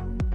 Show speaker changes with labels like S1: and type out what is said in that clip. S1: you.